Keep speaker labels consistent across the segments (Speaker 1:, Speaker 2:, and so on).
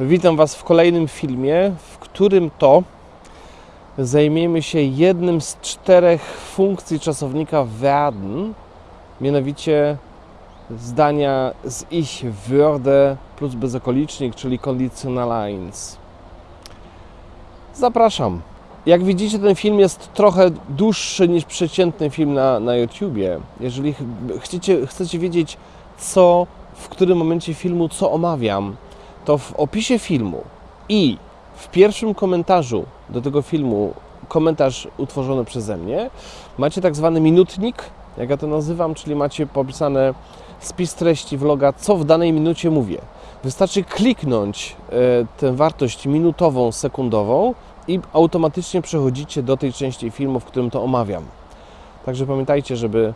Speaker 1: Witam Was w kolejnym filmie, w którym to zajmiemy się jednym z czterech funkcji czasownika werden, mianowicie zdania z ich würde plus bezokolicznik, czyli conditional eins. Zapraszam. Jak widzicie, ten film jest trochę dłuższy niż przeciętny film na, na YouTubie. Jeżeli ch- chcecie, chcecie wiedzieć, co w którym momencie filmu, co omawiam, to w opisie filmu i w pierwszym komentarzu do tego filmu, komentarz utworzony przeze mnie, macie tak zwany minutnik, jak ja to nazywam, czyli macie popisane spis treści vloga, co w danej minucie mówię. Wystarczy kliknąć e, tę wartość minutową, sekundową i automatycznie przechodzicie do tej części filmu, w którym to omawiam. Także pamiętajcie, żeby,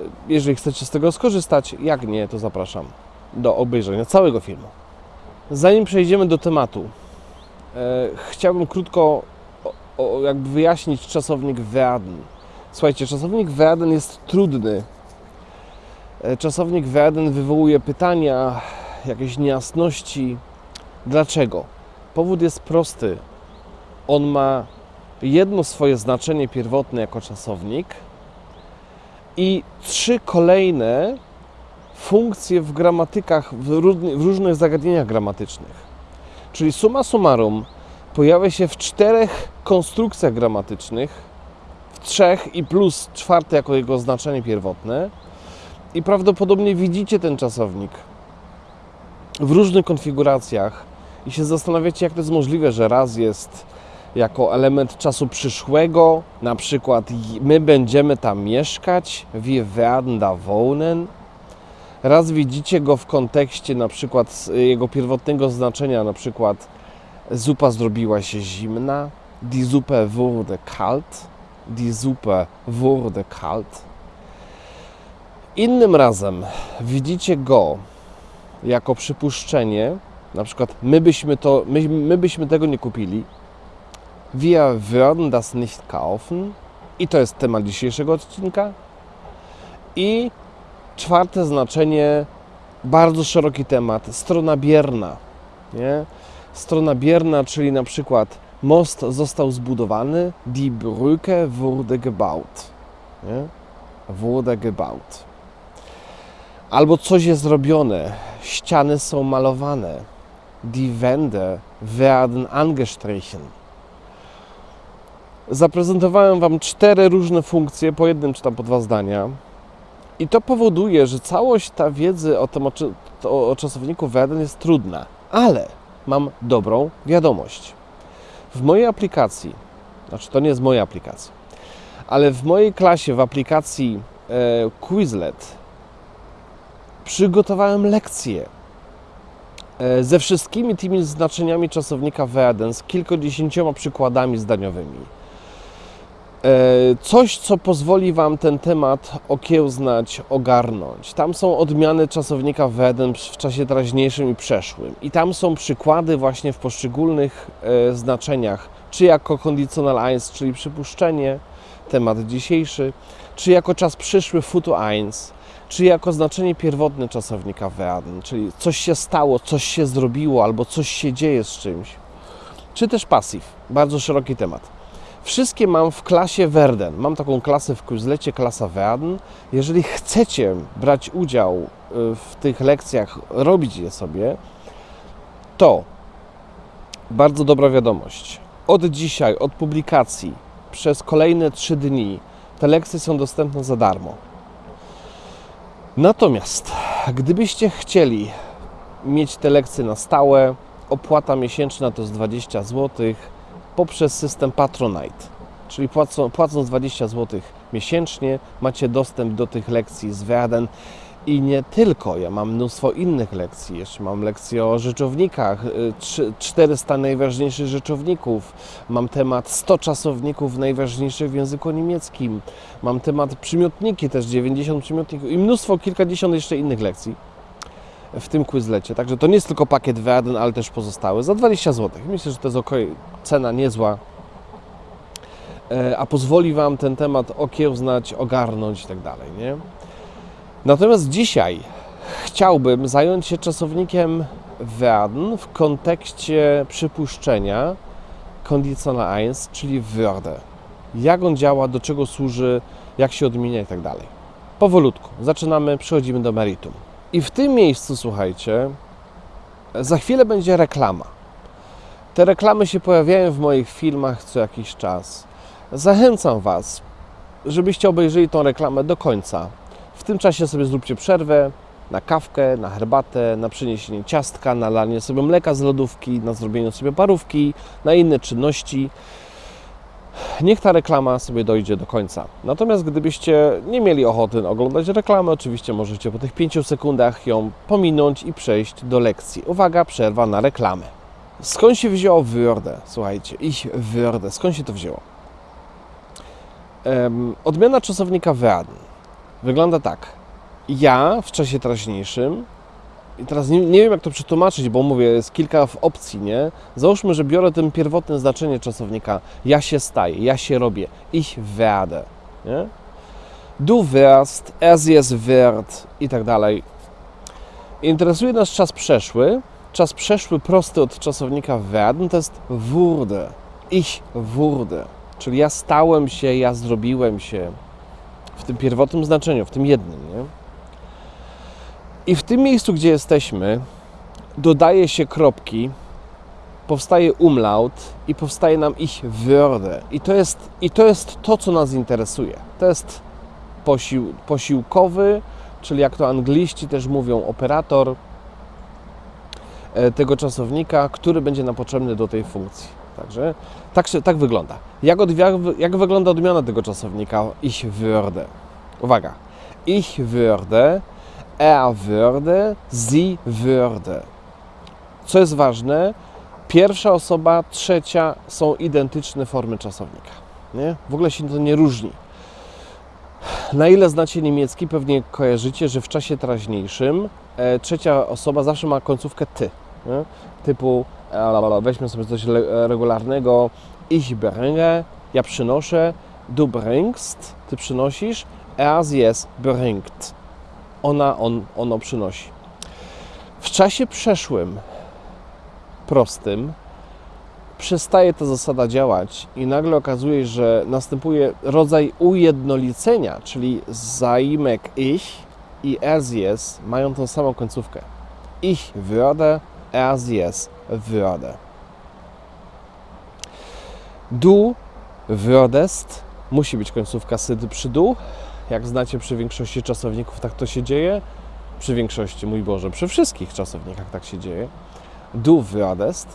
Speaker 1: e, jeżeli chcecie z tego skorzystać, jak nie, to zapraszam do obejrzenia całego filmu. Zanim przejdziemy do tematu, e, chciałbym krótko o, o, jakby wyjaśnić czasownik werden. Słuchajcie, czasownik werden jest trudny. E, czasownik werden wywołuje pytania, jakieś niejasności. Dlaczego? Powód jest prosty. On ma jedno swoje znaczenie pierwotne jako czasownik i trzy kolejne funkcje w gramatykach, w, różnych zagadnieniach gramatycznych. Czyli summa summarum pojawia się w czterech konstrukcjach gramatycznych, w trzech i plus czwarte jako jego znaczenie pierwotne. I prawdopodobnie widzicie ten czasownik w różnych konfiguracjach i się zastanawiacie, jak to jest możliwe, że raz jest jako element czasu przyszłego, na przykład my będziemy tam mieszkać, wir werden da wohnen, Raz widzicie go w kontekście na przykład z jego pierwotnego znaczenia, na przykład zupa zrobiła się zimna, die Suppe wurde kalt, die Suppe wurde kalt. Innym razem widzicie go jako przypuszczenie, na przykład my byśmy, to, my, my byśmy tego nie kupili, wir würden das nicht kaufen i to jest temat dzisiejszego odcinka. I czwarte znaczenie, bardzo szeroki temat, strona bierna. Nie? Strona bierna, czyli na przykład most został zbudowany, die Brücke wurde gebaut. Nie? Wurde gebaut. Albo coś jest zrobione, ściany są malowane, die Wände werden angestrichen. Zaprezentowałem Wam cztery różne funkcje, po jednym czy tam po dwa zdania. I to powoduje, że całość ta wiedzy o, tym, o, to, o czasowniku werden jest trudna. Ale mam dobrą wiadomość. W mojej aplikacji, znaczy to nie jest moja aplikacja, ale w mojej klasie w aplikacji e, Quizlet przygotowałem lekcję e, ze wszystkimi tymi znaczeniami czasownika werden, z kilkudziesięcioma przykładami zdaniowymi. E, Coś, co pozwoli Wam ten temat okiełznać, ogarnąć. Tam są odmiany czasownika werden w czasie teraźniejszym i przeszłym. I tam są przykłady właśnie w poszczególnych e, znaczeniach, czy jako conditional eins, czyli przypuszczenie, temat dzisiejszy, czy jako czas przyszły futu eins, czy jako znaczenie pierwotne czasownika werden, czyli coś się stało, coś się zrobiło, albo coś się dzieje z czymś. Czy też pasyw, bardzo szeroki temat. Wszystkie mam w klasie Werden. Mam taką klasę w Quizlecie, klasa Werden. Jeżeli chcecie brać udział y, w tych lekcjach, robić je sobie, to bardzo dobra wiadomość. Od dzisiaj, od publikacji, przez kolejne 3 dni te lekcje są dostępne za darmo. Natomiast, gdybyście chcieli mieć te lekcje na stałe, opłata miesięczna to jest 20 zł poprzez system Patronite. Czyli płacą, płacąc 20 zł miesięcznie, macie dostęp do tych lekcji z Werden. I nie tylko, ja mam mnóstwo innych lekcji. Jeszcze mam lekcje o rzeczownikach, y, trzy- 400 najważniejszych rzeczowników. Mam temat 100 czasowników najważniejszych w języku niemieckim. Mam temat przymiotniki, też 90 przymiotników i mnóstwo, kilkadziesiąt jeszcze innych lekcji w tym Quizlecie. Także to nie jest tylko pakiet Werden, ale też pozostałe za 20 zł. Myślę, że to jest ok, cena niezła, E, a pozwoli Wam ten temat okiełznać, ogarnąć i tak dalej, nie? Natomiast dzisiaj chciałbym zająć się czasownikiem werden w kontekście przypuszczenia Konditional 1, czyli würde. Jak on działa, do czego służy, jak się odmienia i tak dalej. Powolutku. Zaczynamy, przechodzimy do meritum. I w tym miejscu, słuchajcie, za chwilę będzie reklama. Te reklamy się pojawiają w moich filmach co jakiś czas. Zachęcam Was, żebyście obejrzeli tą reklamę do końca. W tym czasie sobie zróbcie przerwę na kawkę, na herbatę, na przyniesienie ciastka, na lanie sobie mleka z lodówki, na zrobienie sobie parówki, na inne czynności. Niech ta reklama sobie dojdzie do końca. Natomiast gdybyście nie mieli ochoty oglądać reklamy, oczywiście możecie po tych 5 sekundach ją pominąć i przejść do lekcji. Uwaga, przerwa na reklamę. Skąd się wzięło würde? Słuchajcie, ich würde. Skąd się to wzięło? Um, odmiana czasownika werden wygląda tak. Ja w czasie teraźniejszym i teraz nie, nie, wiem, jak to przetłumaczyć, bo mówię, jest kilka opcji, nie? Załóżmy, że biorę tym pierwotne znaczenie czasownika. Ja się staję, ja się robię. Ich werde, nie? Du wirst, es wird i tak dalej. Interesuje nas czas przeszły. Czas przeszły prosty od czasownika werden to jest wurde. Ich wurde. Czyli ja stałem się, ja zrobiłem się. W tym pierwotnym znaczeniu, w tym jednym, nie? I w tym miejscu, gdzie jesteśmy, dodaje się kropki, powstaje umlaut i powstaje nam ich würde. I to jest, i to, jest to, co nas interesuje. To jest posił, posiłkowy, czyli jak to angliści też mówią, operator e, tego czasownika, który będzie nam potrzebny do tej funkcji. Także tak, tak wygląda. Jak, od, jak, jak wygląda odmiana tego czasownika ich würde? Uwaga. Ich würde er würde, sie würde. Co jest ważne, pierwsza osoba, trzecia są identyczne formy czasownika. Nie? W ogóle się to nie różni. Na ile znacie niemiecki, pewnie kojarzycie, że w czasie teraźniejszym e, trzecia osoba zawsze ma końcówkę ty. Nie? Typu, e, weźmy sobie coś regularnego, ich bringe, ja przynoszę, du bringst, ty przynosisz, er sie es bringt ona, on, ono przynosi. W czasie przeszłym, prostym, przestaje ta zasada działać i nagle okazuje się, że następuje rodzaj ujednolicenia, czyli zaimek ich i es mają tą samą końcówkę. Ich würde, es würde. Du würdest musi być końcówka sydy przy du, jak znacie przy większości czasowników, tak to się dzieje. Przy większości, mój Boże, przy wszystkich czasownikach tak się dzieje. Du würdest.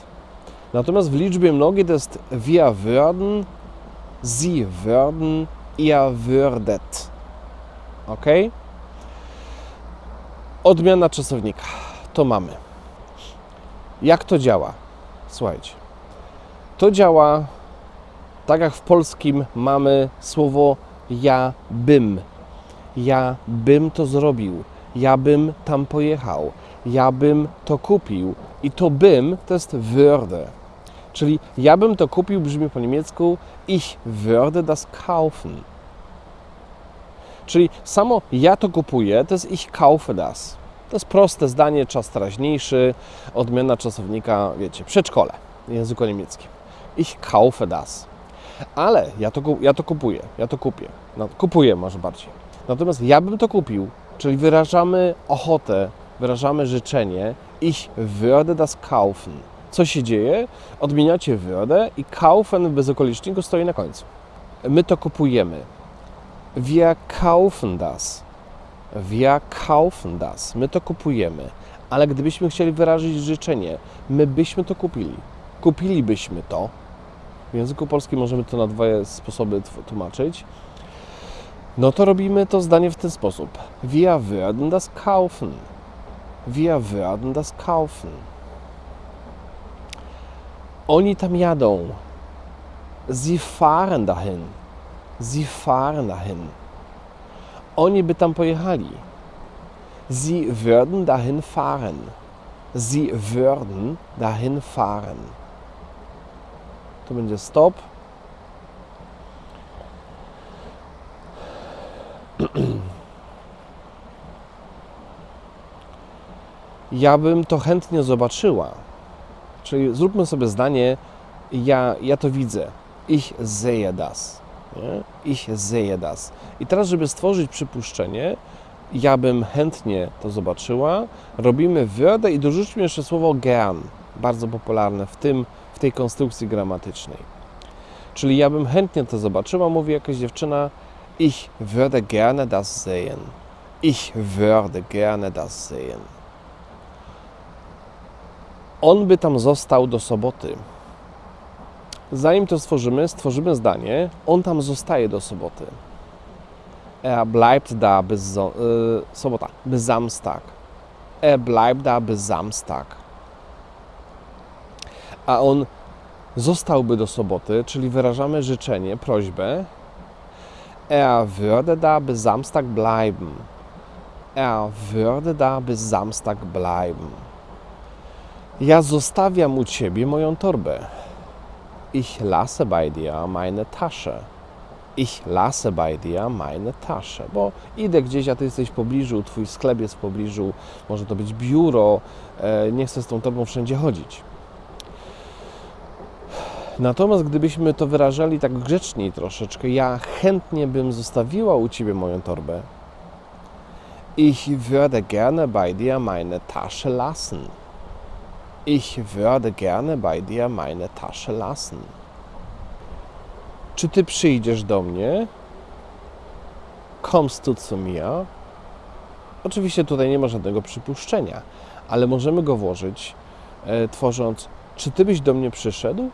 Speaker 1: Natomiast w liczbie mnogiej to jest wir würden, sie würden, ihr würdet. Ok? Odmiana czasownika. To mamy. Jak to działa? Słuchajcie. To działa tak jak w polskim mamy słowo ja bym. Ja bym to zrobił. Ja bym tam pojechał. Ja bym to kupił. I to bym to jest würde. Czyli ja bym to kupił brzmi po niemiecku ich würde das kaufen. Czyli samo ja to kupuję to jest ich kaufe das. To jest proste zdanie, czas teraźniejszy, odmiana czasownika, wiecie, przedszkole w języku niemieckim. Ich kaufe das. Ale ja to, ja to kupuję, ja to kupię. No, kupuję może bardziej. Natomiast ja bym to kupił, czyli wyrażamy ochotę, wyrażamy życzenie, ich würde das kaufen. Co się dzieje? Odmieniacie würde i kaufen bez okoliczniku stoi na końcu. My to kupujemy. Wir kaufen das. Wir kaufen das. My to kupujemy. Ale gdybyśmy chcieli wyrazić życzenie, my byśmy to kupili. Kupilibyśmy to, w języku polskim możemy to na dwa sposoby tłumaczyć. No to robimy to zdanie w ten sposób. Wir würden das kaufen. Wir würden das kaufen. Oni tam jadą. Sie fahren dahin. Sie fahren dahin. Oni by tam pojechali. Sie würden dahin fahren. Sie würden dahin fahren tu będzie stop. Ja bym to chętnie zobaczyła. Czyli zróbmy sobie zdanie, ja, ja to widzę. Ich sehe das. Nie? Ich sehe das. I teraz, żeby stworzyć przypuszczenie, ja bym chętnie to zobaczyła, robimy würde i dorzućmy jeszcze słowo gern, bardzo popularne w, tym, w tej konstrukcji gramatycznej. Czyli ja bym chętnie to zobaczyła, mówi jakaś dziewczyna, ich würde gerne das sehen. Ich würde gerne das sehen. On by tam został do soboty. Zanim to stworzymy, stworzymy zdanie, on tam zostaje do soboty. Er bleibt da bis so, y, sobota, bis Samstag. Er bleibt da bis Samstag. A on zostałby do soboty, czyli wyrażamy życzenie, prośbę. Er würde da bis Samstag bleiben. Er würde da bis Samstag bleiben. Ja zostawiam u ciebie moją torbę. Ich lasse bei dir meine Tasche. Ich lasse bei dir meine Tasche. Bo idę gdzieś, a ty jesteś w pobliżu, twój sklep jest w pobliżu, może to być biuro, e, nie chcę z tą torbą wszędzie chodzić. Natomiast gdybyśmy to wyrażali tak grzeczniej troszeczkę, ja chętnie bym zostawiła u ciebie moją torbę. Ich würde gerne bei dir meine Tasche lassen. Ich würde gerne bei dir meine Tasche lassen. Czy ty przyjdziesz do mnie? Kommst du zu mir? Oczywiście tutaj nie ma żadnego przypuszczenia, ale możemy go włożyć, e, tworząc, czy ty byś do mnie przyszedł?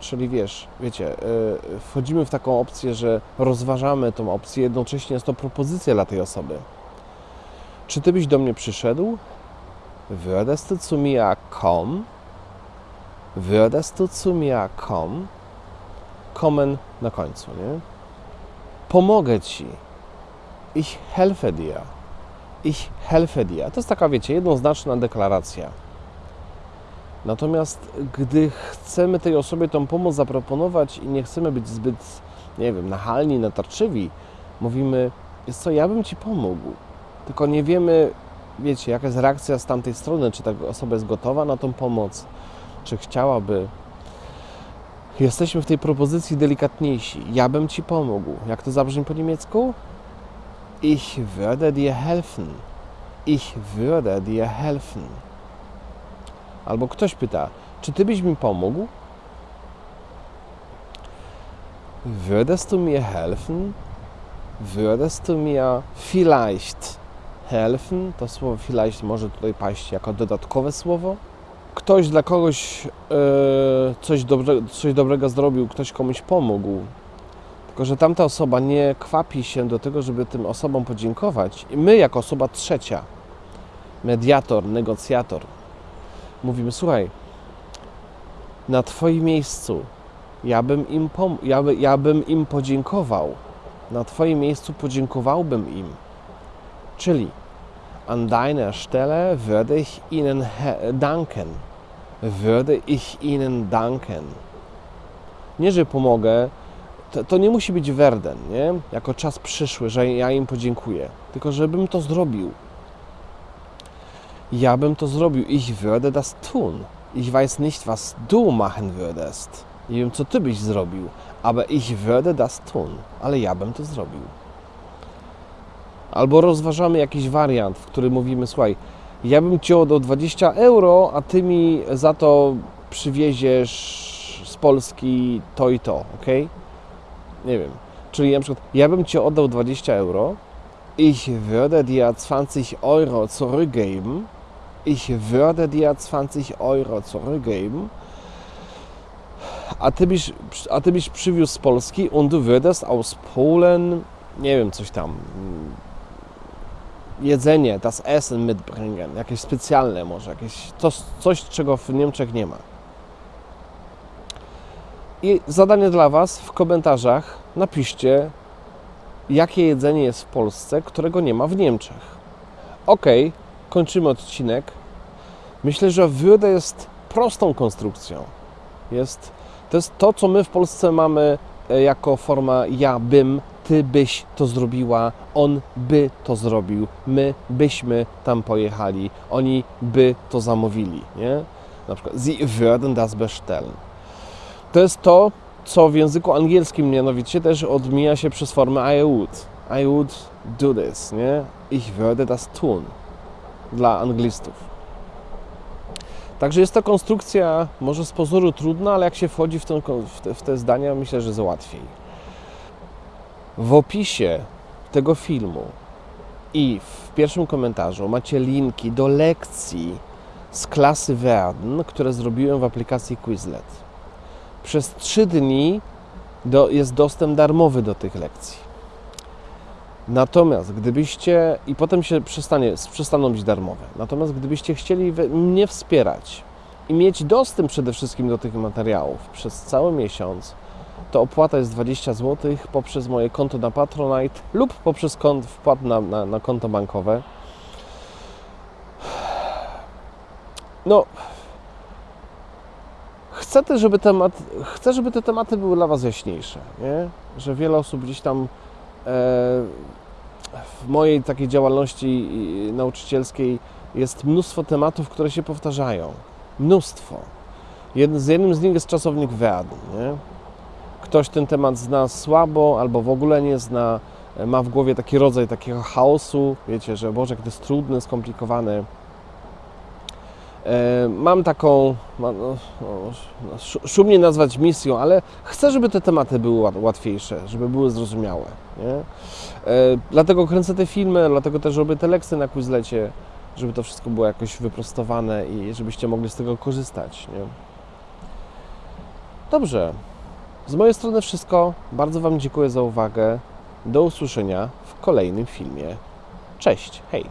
Speaker 1: Czyli wiesz, wiecie, e, wchodzimy w taką opcję, że rozważamy tą opcję, jednocześnie jest to propozycja dla tej osoby. Czy ty byś do mnie przyszedł? Würdest du zu mir kommen? Würdest du zu mir kommen? Kommen na końcu, nie? Pomogę ci. Ich helfe dir. Ich helfe dir. To jest taka, wiecie, jednoznaczna deklaracja. Natomiast gdy chcemy tej osobie tą pomoc zaproponować i nie chcemy być zbyt, nie wiem, nachalni, natarczywi, mówimy, jest co, ja bym ci pomógł. Tylko nie wiemy, wiecie, jaka jest reakcja z tamtej strony, czy ta osoba jest gotowa na tą pomoc, czy chciałaby. Jesteśmy w tej propozycji delikatniejsi. Ja bym ci pomógł. Jak to zabrzmi po niemiecku? Ich würde dir helfen. Ich würde dir helfen. Albo ktoś pyta, czy ty byś mi pomógł? Würdest du mir helfen? Würdest du mir vielleicht helfen? To słowo vielleicht może tutaj paść jako dodatkowe słowo. Ktoś dla kogoś e, coś, dobre, coś dobrego zrobił, ktoś komuś pomógł. Tylko, że tamta osoba nie kwapi się do tego, żeby tym osobom podziękować. I my, jako osoba trzecia, mediator, negocjator, mówimy: Słuchaj, na Twoim miejscu ja bym im, pom- ja, by, ja bym im podziękował. Na Twoim miejscu podziękowałbym im. Czyli an deiner Stelle würde ich Ihnen danken. Würde ich Ihnen danken. Nie, że pomogę, to, to nie musi być werden, nie? Jako czas przyszły, że ja im podziękuję. Tylko, żebym to zrobił. Ja bym to zrobił. Ich würde das tun. Ich weiß nicht, was du machen würdest. Nie wiem, co ty byś zrobił, aber ich würde das tun. Ale ja bym to zrobił. Albo rozważamy jakiś wariant, w którym mówimy, słuchaj, ja bym ci oddał 20 euro, a ty mi za to przywieziesz z Polski to i to, ok? Nie wiem. Czyli na przykład, ja bym ci oddał 20 euro, ich würde dir 20 euro zurückgeben, ich würde dir 20 euro zurückgeben, a ty byś, a ty byś przywiózł z Polski und du würdest aus Polen, nie wiem, coś tam, jedzenie, das Essen mitbringen, jakieś specjalne może, jakieś coś, coś, czego w Niemczech nie ma. I zadanie dla Was w komentarzach napiszcie, jakie jedzenie jest w Polsce, którego nie ma w Niemczech. Ok, kończymy odcinek. Myślę, że würde jest prostą konstrukcją. Jest, to jest to, co my w Polsce mamy jako forma ja bym, ty byś to zrobiła, on by to zrobił, my byśmy tam pojechali, oni by to zamówili, nie? Na przykład sie würden das bestellen. To jest to, co w języku angielskim mianowicie też odmija się przez formę I would. I would do this, nie? Ich würde das tun. Dla anglistów. Także jest to konstrukcja może z pozoru trudna, ale jak się wchodzi w, w, te, w te zdania, myślę, że jest łatwiej. W opisie tego filmu i w pierwszym komentarzu macie linki do lekcji z klasy Werden, które zrobiłem w aplikacji Quizlet. Przez trzy dni do, jest dostęp darmowy do tych lekcji. Natomiast gdybyście, i potem się przestanie, przestaną być darmowe, natomiast gdybyście chcieli mnie wspierać i mieć dostęp przede wszystkim do tych materiałów przez cały miesiąc, to opłata jest 20 zł poprzez moje konto na Patronite lub poprzez kont, wpłat na, na, na konto bankowe. No, chcę też, żeby temat, chcę, żeby te tematy były dla Was jaśniejsze, nie? Że wiele osób gdzieś tam w mojej takiej działalności nauczycielskiej jest mnóstwo tematów, które się powtarzają. Mnóstwo. Jedn, z jednym z nich jest czasownik werden? Ktoś ten temat zna słabo albo w ogóle nie zna, e, ma w głowie taki rodzaj takiego chaosu, wiecie, że Boże, jak to jest trudne, skomplikowane. E, Mam taką, no, no, sz- szumnie nazwać misją, ale chcę, żeby te tematy były łat- łatwiejsze, żeby były zrozumiałe. Nie? E, Dlatego kręcę te filmy, dlatego też robię te lekcje na Quizlecie, żeby to wszystko było jakoś wyprostowane i żebyście mogli z tego korzystać. Nie? Dobrze. Z mojej strony wszystko. Bardzo Wam dziękuję za uwagę. Do usłyszenia w kolejnym filmie. Cześć, hej!